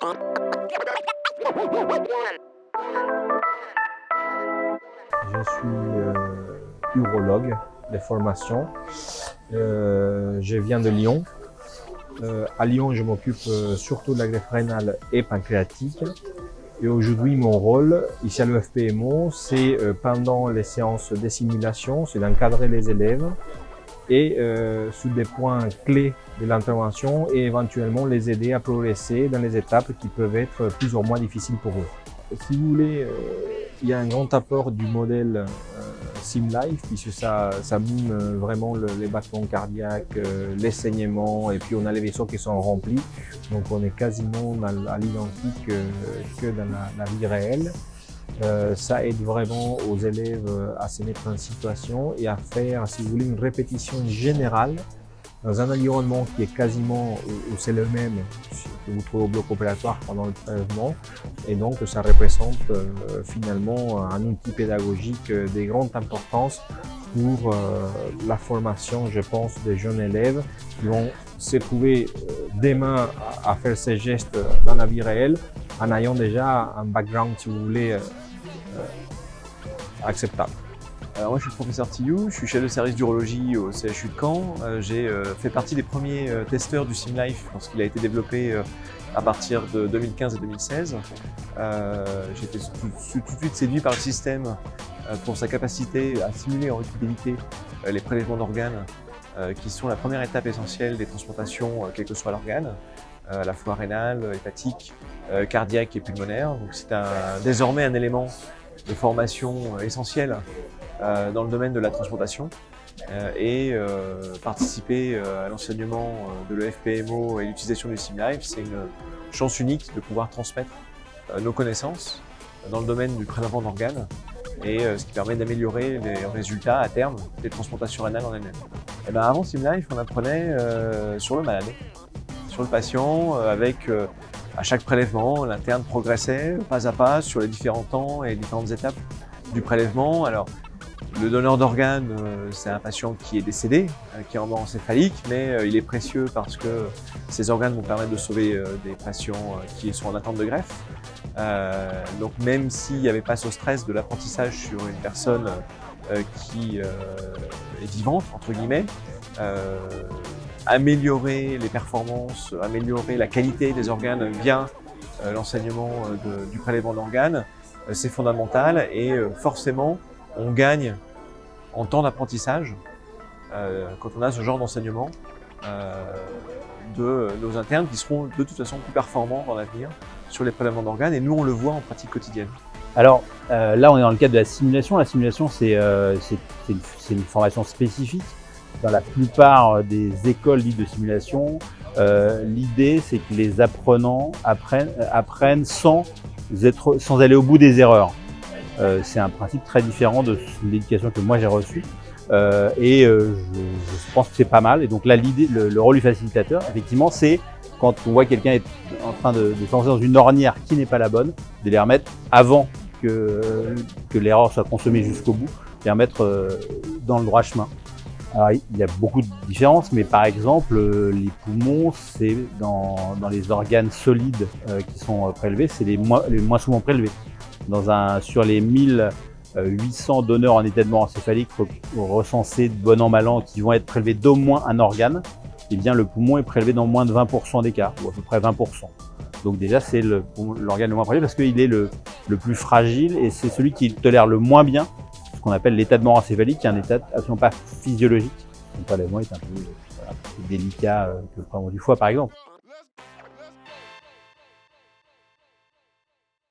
Je suis euh, urologue de formation. Euh, je viens de Lyon. Euh, à Lyon, je m'occupe euh, surtout de la greffe rénale et pancréatique. Et aujourd'hui, mon rôle ici à l'EFPMO, c'est pendant les séances de simulation, c'est d'encadrer les élèves et euh, sur des points clés de l'intervention et éventuellement les aider à progresser dans les étapes qui peuvent être plus ou moins difficiles pour eux. Si vous voulez, euh, il y a un grand apport du modèle euh, SimLife puisque ça, ça mime euh, vraiment le, les battements cardiaques, les saignements et puis on a les vaisseaux qui sont remplis. Donc on est quasiment à, l'identique que dans la vie réelle. Euh, ça aide vraiment aux élèves euh, à se mettre en situation et à faire, si vous voulez, une répétition générale dans un environnement qui est quasiment où c'est le même que vous trouvez au bloc opératoire pendant le prélèvement. Et donc, ça représente euh, finalement un outil pédagogique de grande importance pour la formation, je pense, des jeunes élèves qui vont se trouver euh, demain à, faire ces gestes dans la vie réelle en ayant déjà un background, si vous voulez, acceptable. Moi je suis le professeur Tillou, je suis chef de service d'urologie au CHU de Caen. Euh, J'ai euh, fait partie des premiers euh, testeurs du SimLife lorsqu'il a été développé à partir de 2015 et 2016. Euh, J'ai été tout, tout- de suite séduit par le système pour sa capacité à simuler en euh, les prélèvements d'organes qui sont la première étape essentielle des transplantations, quel que soit l'organe, à la fois rénal, hépatique, cardiaque et pulmonaire. Donc c'est désormais un élément de formation euh, essentiel euh, dans le domaine de la transplantation euh, et participer à l'enseignement de l'EFPMO et l'utilisation du SimLife, c'est une chance unique de pouvoir transmettre nos connaissances dans le domaine du prélèvement d'organes et ce qui permet d'améliorer les résultats à terme des transplantations rénales en elles-mêmes. Et ben avant SimLife, on apprenait sur le malade, sur le patient, avec à chaque prélèvement, l'interne progressait pas à pas sur les différents temps et les différentes étapes du prélèvement. Alors, le donneur d'organes, euh, c'est un patient qui est décédé, euh, qui est en mort encéphalique, mais euh, il est précieux parce que ces organes vont permettre de sauver des patients qui sont en attente de greffe. Donc même s'il n'y avait pas ce stress de l'apprentissage sur une personne qui est vivante, entre guillemets, améliorer les performances, améliorer la qualité des organes via euh, l'enseignement euh, du prélèvement d'organes, euh, c'est fondamental et forcément on gagne en temps d'apprentissage quand on a ce genre d'enseignement de nos internes qui seront de toute façon plus performants dans l'avenir sur les prélèvements d'organes et nous on le voit en pratique quotidienne. Alors là, on est dans le cadre de la simulation. La simulation, c'est une formation spécifique. Dans la plupart euh, des écoles dites de simulation, euh, l'idée, c'est que les apprenants apprennent, sans, aller au bout des erreurs. Euh, c'est un principe très différent de l'éducation que moi j'ai reçue. Et je, pense que c'est pas mal. Et donc là, le, le rôle du facilitateur, effectivement, c'est quand on voit quelqu'un est en train de, de se lancer dans une ornière qui n'est pas la bonne, de les remettre avant que, que l'erreur soit consommée jusqu'au bout, les remettre dans le droit chemin. Il y a beaucoup de différences, mais par exemple, euh, les poumons, c'est dans, les organes solides euh, qui sont euh, prélevés, c'est les moins, souvent prélevés. Dans un, sur les 1800 donneurs en état de mort encéphalique re- recensés de bon an mal an qui vont être prélevés d'au moins un organe, eh bien le poumon est prélevé dans moins de 20% des cas, ou à peu près 20%. Donc déjà, c'est l'organe le moins prélevé parce qu'il est le, le plus fragile et c'est celui qui tolère le moins bien ce qu'on appelle l'état de mort encéphalique, qui est un état absolument pas physiologique. Le prélèvement est un peu, voilà, plus délicat euh, que le prélèvement du foie, par exemple.